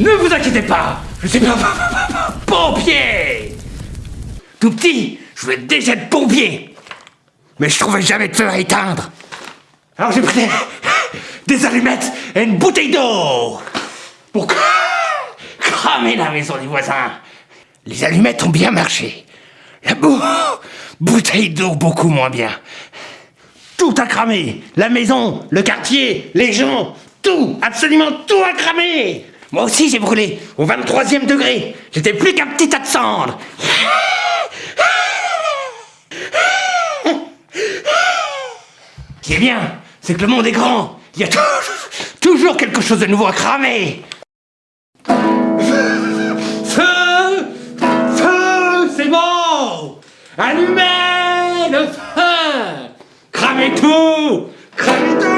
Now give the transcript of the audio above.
Ne vous inquiétez pas, je suis pas pompier. Tout petit, je voulais déjà être pompier Mais je trouvais jamais de feu à éteindre. Alors j'ai pris des, allumettes et une bouteille d'eau Pour cramer la maison des voisins. Les allumettes ont bien marché. La bou bouteille d'eau beaucoup moins bien. Tout a cramé La maison, le quartier, les gens, tout, absolument tout a cramé Moi aussi j'ai brûlé, au 23e degré. J'étais plus qu'un petit tas de cendres. Ce qui est bien, c'est que le monde est grand. Il y a toujours quelque chose de nouveau à cramer. Feu Feu C'est bon Allumez le feu Cramez tout Cramez tout